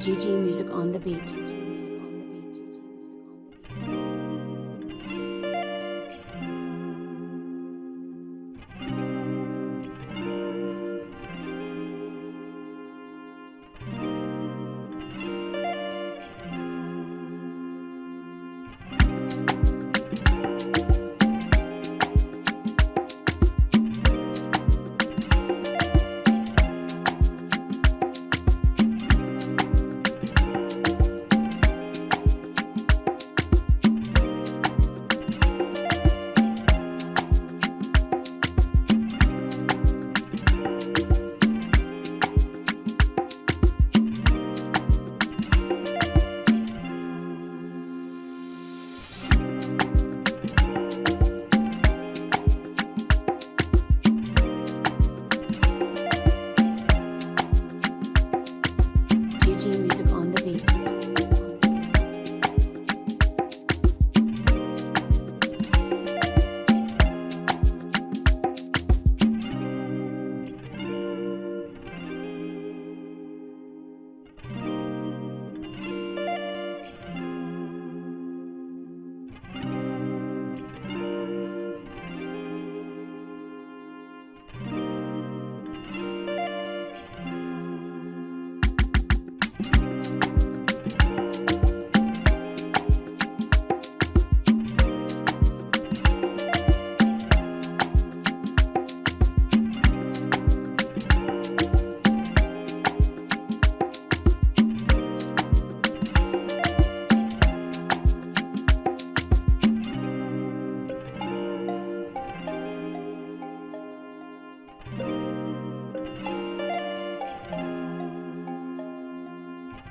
GG Music on the beat.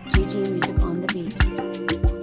GG Music on the beat.